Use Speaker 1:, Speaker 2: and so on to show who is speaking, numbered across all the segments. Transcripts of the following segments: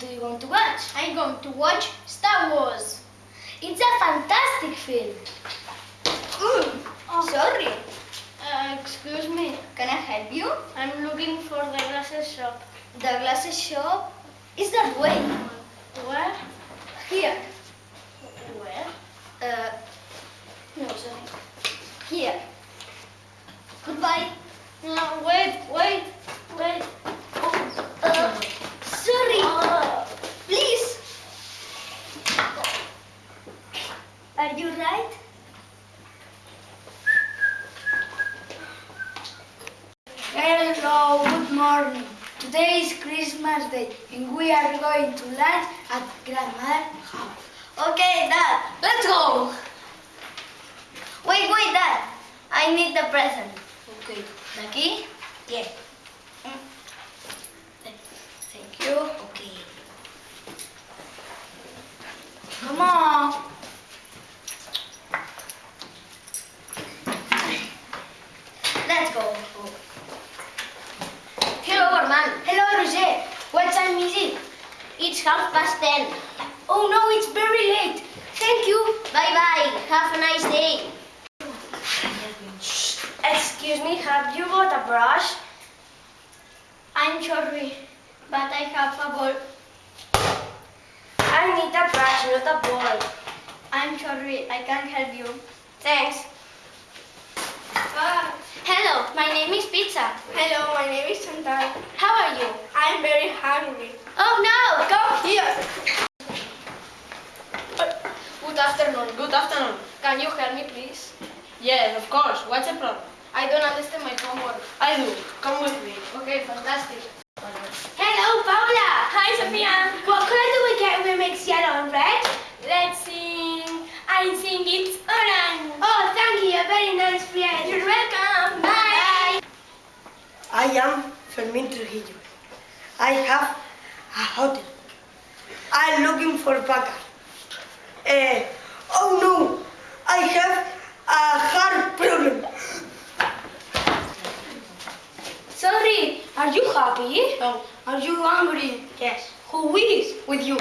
Speaker 1: to watch I'm going to watch Star Wars. It's a fantastic film. Mm, Sorry.
Speaker 2: Uh, excuse me,
Speaker 1: Can I help you?
Speaker 2: I'm looking for the glasses shop.
Speaker 1: The glasses shop is that way.
Speaker 2: Where?
Speaker 1: Here.
Speaker 2: Where?
Speaker 1: Uh, no, sorry. Here. Goodbye.
Speaker 2: No, wait, wait, wait.
Speaker 1: Uh, sorry. Please. Are you right?
Speaker 3: Hello, good morning. Today is Christmas Day and we are going to lunch at grandmother's house.
Speaker 1: Okay, Dad, let's go. Wait, wait, Dad. I need the present.
Speaker 3: Okay.
Speaker 1: The key?
Speaker 3: Yes. Mm.
Speaker 1: Thank you.
Speaker 3: Okay. Come on.
Speaker 1: Let's go. Hello, Armand.
Speaker 3: Hello, Roger. What time is it?
Speaker 1: It's half past ten.
Speaker 3: Oh no, it's very late. Thank you.
Speaker 1: Bye bye. Have a nice day.
Speaker 2: Excuse me, have you got a brush?
Speaker 1: I'm sorry, but I have a ball.
Speaker 2: I need a brush, not a ball.
Speaker 1: I'm sorry, I can't help you.
Speaker 2: Thanks.
Speaker 1: Ah, hello, my name is Pizza.
Speaker 2: Hello, my name is Chantal.
Speaker 1: How are you?
Speaker 2: I'm very hungry.
Speaker 1: Oh no!
Speaker 2: Come here. Good afternoon, good afternoon. Can you help me, please? Yes, of course. What's the problem? I don't understand my homework. I do. Come with me. Okay, fantastic.
Speaker 1: Hello, Paula.
Speaker 2: Hi, Sophia.
Speaker 1: What color do we get when we mix yellow and red?
Speaker 2: Let's sing. I sing it's orange.
Speaker 1: Oh, thank you. A very nice friend.
Speaker 2: You're welcome.
Speaker 1: Bye.
Speaker 4: I am Fermín Trujillo. I have a hotel. I'm looking for backup. Eh, oh no, I have a heart problem.
Speaker 3: Sorry, are you happy?
Speaker 4: No,
Speaker 3: Are you angry?
Speaker 4: yes,
Speaker 3: Who is?
Speaker 4: with you.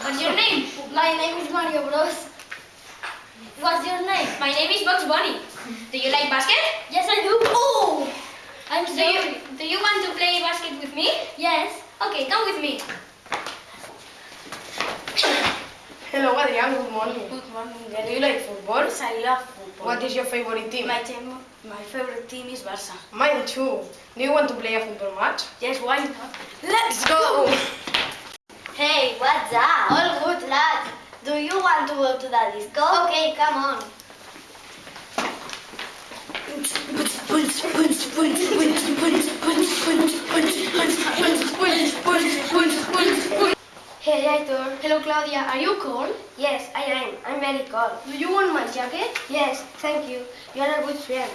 Speaker 1: What's your name?
Speaker 3: My name is Mario Bros.
Speaker 1: What's your name?
Speaker 2: My name is Bugs Bunny. Do you like basket?
Speaker 1: Yes, I do. Oh, I'm
Speaker 2: Do
Speaker 1: sorry.
Speaker 2: you, do you want to play basket with me?
Speaker 1: Yes.
Speaker 2: Okay, come with me.
Speaker 4: Hello, Adrian. Good morning.
Speaker 3: Good morning,
Speaker 4: Do you like football?
Speaker 3: Yes, I love football.
Speaker 4: What is your favorite team?
Speaker 3: my team? My favorite team is Barca.
Speaker 4: Mine too. Do you want to play a football match?
Speaker 3: Yes, why not?
Speaker 4: Let's go.
Speaker 1: Hey, what's up? All good, lad. Do you want to go to the disco? Okay, come on.
Speaker 3: Hey, Aitor. Hello, Claudia. Are you cold?
Speaker 1: Yes, I am. I'm very cold.
Speaker 3: Do you want my jacket?
Speaker 1: Yes, thank you. You are a good friend.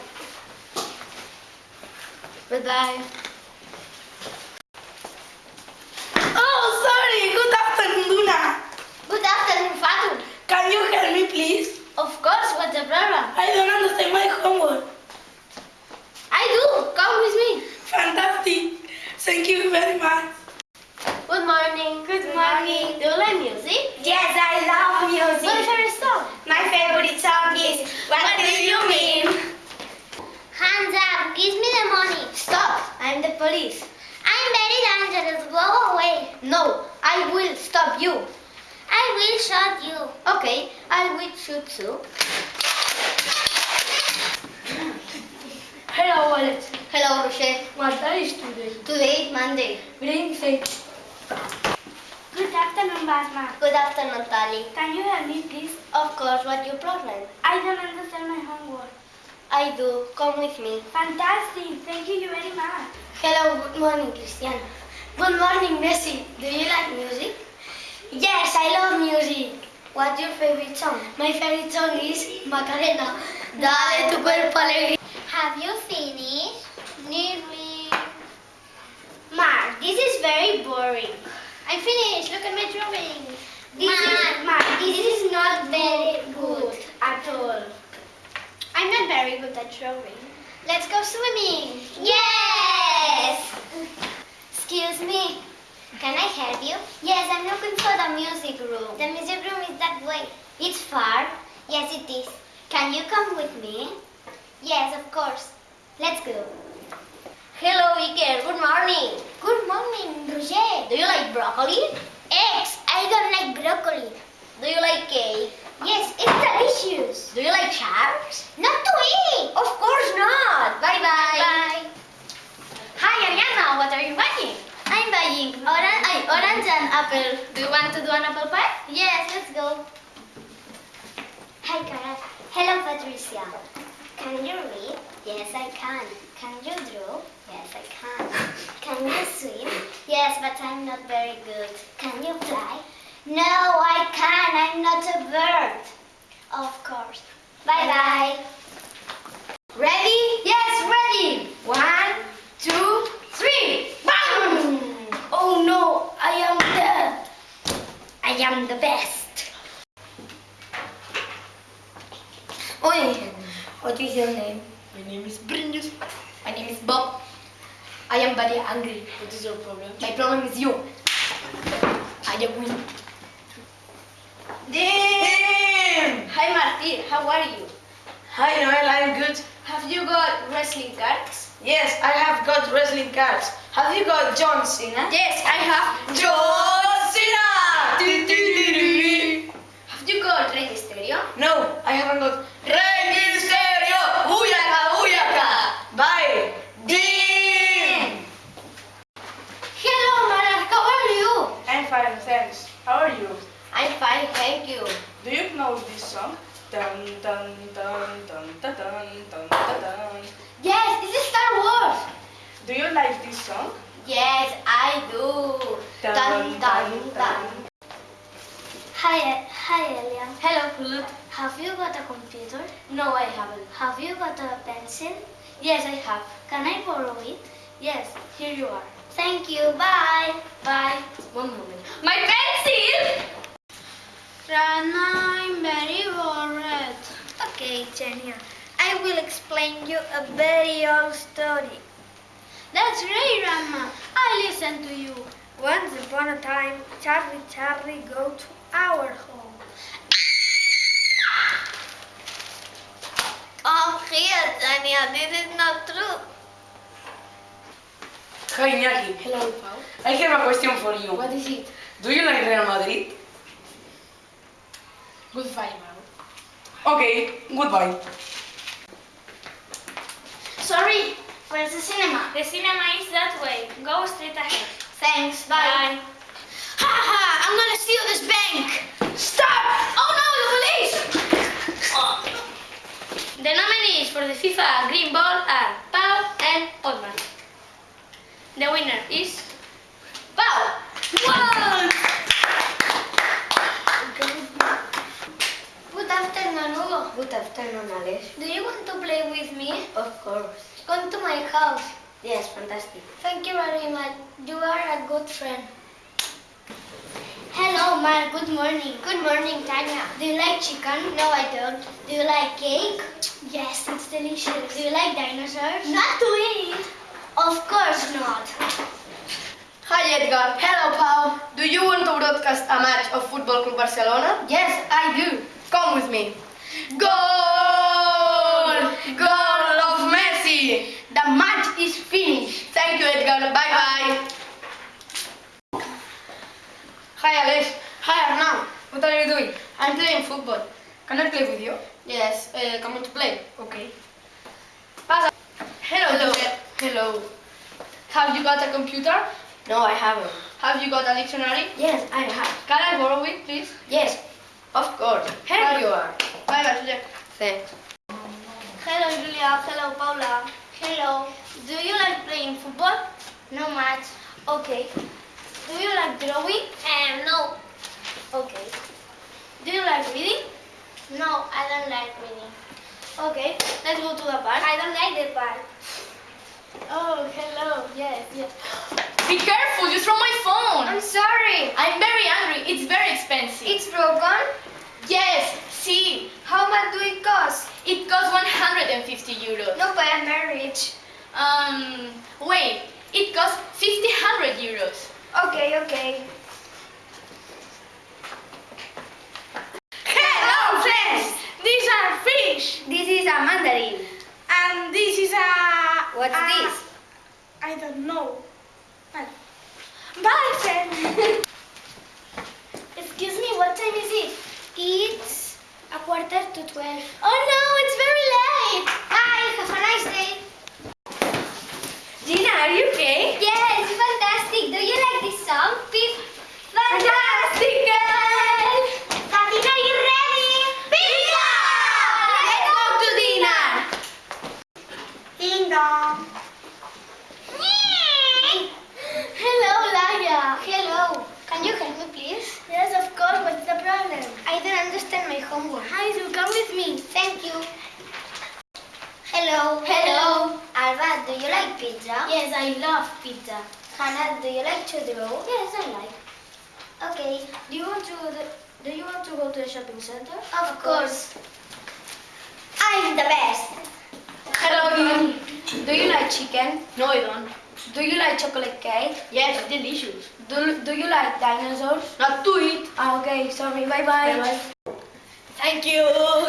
Speaker 3: Bye-bye.
Speaker 4: Oh, sorry. Good afternoon, Luna.
Speaker 1: Good afternoon, Fatul.
Speaker 4: Can you help me, please?
Speaker 1: Of course, what's the problem?
Speaker 4: I don't understand my homework.
Speaker 1: I do. Come with me.
Speaker 4: Fantastic. Thank you very much.
Speaker 1: Good morning. Good morning. Do you like music?
Speaker 4: Yes, I love
Speaker 1: What's your favorite song?
Speaker 4: My favorite song is What Do You Mean?
Speaker 1: Hands up. Give me the money. Stop. I'm the police. I'm very dangerous. Go away. No, I will stop you. I will shoot you. Okay, I will shoot you.
Speaker 3: Hello, Alex.
Speaker 1: Hello, Rocher.
Speaker 3: What day is today?
Speaker 1: Today is Monday.
Speaker 3: Green six.
Speaker 1: Good afternoon, Basma. Good afternoon, Tali.
Speaker 3: Can you help me, please?
Speaker 1: Of course, what's your problem?
Speaker 3: I don't understand my homework.
Speaker 1: I do. Come with me.
Speaker 3: Fantastic. Thank you very much.
Speaker 1: Hello, good morning, Cristiano. Good morning, Messi. Do you like music? Yes, I love music. What's your favorite song? My favorite song is Macarena. Dale tu cuerpo alegría. Have you finished? Nearly. Mark, this is very boring. I finished. Look at my drawing. This is, Mark, this is not very good at all. I'm not very good at drawing. Let's go swimming. Yes! Excuse me.
Speaker 5: Can I help you? Yes, I'm looking for the music room. The music room is that way. It's far? Yes, it is. Can you come with me? Yes, of course. Let's go.
Speaker 6: Hello, Iker. Good morning.
Speaker 5: Good morning, Roger.
Speaker 6: Do you like broccoli?
Speaker 5: Eggs. I don't like broccoli.
Speaker 6: Do you like cake?
Speaker 5: Yes, it's delicious.
Speaker 6: Do you like sharks?
Speaker 5: Not to eat.
Speaker 6: Of course not. Bye bye.
Speaker 5: Bye.
Speaker 2: Hi, Ariana. What are you buying?
Speaker 5: I'm buying orange, ay, orange and apple.
Speaker 2: Do you want to do an apple pie?
Speaker 5: Yes, let's go. Hi, Cara. Hello, Patricia. Can you read? Yes, I can. Can you draw? Yes, I can. Can you swim? Yes, but I'm not very good. Can you fly? No, I can't. I'm not a bird. Of course. Bye bye.
Speaker 1: Ready? Yes, ready. One, two, three. Bang!
Speaker 6: Oh no, I am dead.
Speaker 1: I am the best.
Speaker 6: Oi, what is your name?
Speaker 2: My name is Brindus.
Speaker 6: My name is Bob. I am very angry.
Speaker 2: What is your problem?
Speaker 6: My problem is you. I am win.
Speaker 2: Damn! Hi, Marty. How are you?
Speaker 4: Hi Noel, I'm good.
Speaker 2: Have you got wrestling cards?
Speaker 4: Yes, I have got wrestling cards. Have you got John Cena?
Speaker 2: Yes, I have.
Speaker 4: John Cena!
Speaker 2: Have you got Rey Mysterio?
Speaker 4: No, I haven't got
Speaker 7: fine, thanks. How are you?
Speaker 6: I'm fine, thank you.
Speaker 7: Do you know this song? Dun dun dun dun dun dun dun dun. dun.
Speaker 6: Yes, this is Star Wars.
Speaker 7: Do you like this song?
Speaker 6: Yes, I do. Dun dun dun. dun.
Speaker 5: Hi, hi, Elia.
Speaker 6: Hello, Kulut.
Speaker 5: Have you got a computer?
Speaker 6: No, I haven't.
Speaker 5: Have you got a pencil?
Speaker 6: Yes, I have.
Speaker 5: Can I borrow it?
Speaker 6: Yes, here you are.
Speaker 5: Thank you. Bye.
Speaker 6: Bye. One moment.
Speaker 2: My pencil!
Speaker 5: Rana, I'm very worried. Okay, Genia. I will explain you a very old story. That's great, Rama. I listen to you.
Speaker 1: Once upon a time, Charlie Charlie go to our home.
Speaker 5: Come here, Genia. This is not true.
Speaker 4: Hi Iñaki,
Speaker 6: Hello, Pau.
Speaker 4: I have a question for you.
Speaker 6: What is it?
Speaker 4: Do you like Real Madrid?
Speaker 6: Goodbye, Mau.
Speaker 4: Okay, goodbye.
Speaker 5: Sorry, where's the cinema?
Speaker 2: The cinema is that way. Go straight ahead.
Speaker 5: Thanks, bye.
Speaker 6: Ha ha! I'm gonna steal this bank! Stop! Oh no, the police! Oh. The nominees for the FIFA Green Ball are Pau and Otman. The winner is Pau! Wow!
Speaker 5: Good afternoon, Hugo.
Speaker 6: Good afternoon, Alex.
Speaker 5: Do you want to play with me?
Speaker 6: Of course.
Speaker 5: Come to my house.
Speaker 6: Yes, fantastic.
Speaker 5: Thank you very much. You are a good friend. Hello, Mark. Good morning. Good morning, Tanya. Do you like chicken? No, I don't. Do you like cake? Yes, it's delicious. Do you like dinosaurs? Not to eat. Of course not.
Speaker 2: Hi, Edgar. Hello, Pau. Do you want to broadcast a match of Football Club Barcelona?
Speaker 6: Yes, I do.
Speaker 2: Come with me. Goal! Goal of Messi!
Speaker 6: The match is finished.
Speaker 2: Thank you, Edgar. Bye bye. Hi, Alex.
Speaker 6: Hi, Arnaud. What are you doing?
Speaker 2: I'm playing football.
Speaker 6: Can I play with you?
Speaker 2: Yes, uh, come on to play.
Speaker 6: Okay.
Speaker 2: Pasa. Hello,
Speaker 6: Hello. Hello.
Speaker 2: Have you got a computer?
Speaker 6: No, I haven't.
Speaker 2: Have you got a dictionary?
Speaker 6: Yes, I have.
Speaker 2: Can I borrow it, please?
Speaker 6: Yes, of course. Here
Speaker 2: Bye.
Speaker 6: you are.
Speaker 2: Bye bye, Josep.
Speaker 6: Thanks.
Speaker 5: Hello, Julia. Hello, Paula. Hello. Do you like playing football? No much. Okay. Do you like drawing? Um, no. Okay. Do you like reading? No, I don't like reading. Okay, let's go to the park. I don't like the park. Oh, hello. Yes, yes.
Speaker 2: Be careful, you throw my phone.
Speaker 5: I'm sorry.
Speaker 2: I'm very angry. It's very expensive.
Speaker 5: It's broken.
Speaker 2: yes, see.
Speaker 5: How much do it cost?
Speaker 2: It costs 150 euros.
Speaker 5: No, but I'm very rich.
Speaker 2: Um, wait. It costs 50 euros.
Speaker 3: Okay, okay.
Speaker 2: Hello, friends! These are fish!
Speaker 3: This is a mandarin.
Speaker 2: And this is a...
Speaker 3: What's
Speaker 2: a-
Speaker 3: this?
Speaker 2: I don't know. Bye, Bye friend!
Speaker 1: Excuse me, what time is it?
Speaker 5: It's a quarter to twelve.
Speaker 1: Oh no, it's very late.
Speaker 5: Bye, have a nice day.
Speaker 3: Gina, are you okay?
Speaker 1: Yes, fantastic. Do you like this song?
Speaker 3: Fantastic girl!
Speaker 1: Katina, you ready? Pizza!
Speaker 3: Let's go to dinner!
Speaker 5: Ding dong.
Speaker 1: Hello, Laia.
Speaker 5: Hello. Can you help me, please?
Speaker 1: Yes, of course. What's the problem?
Speaker 5: I don't understand my homework.
Speaker 1: Hi, so come with me.
Speaker 5: Thank you. Hello.
Speaker 1: Hello.
Speaker 5: Alba, do you like pizza?
Speaker 1: Yes, I love pizza.
Speaker 5: Hannah, do you like to draw?
Speaker 1: Yes, I like.
Speaker 5: Okay.
Speaker 3: Do you want to do you want to go to the shopping center?
Speaker 5: Of course. I'm the best.
Speaker 3: Hello, Gina. Do you like chicken?
Speaker 2: No, I don't.
Speaker 3: Do you like chocolate cake?
Speaker 2: Yes, delicious.
Speaker 3: Do, do you like dinosaurs?
Speaker 2: Not to eat.
Speaker 3: Ah, okay, sorry, bye bye.
Speaker 2: Thank you.
Speaker 1: Hey,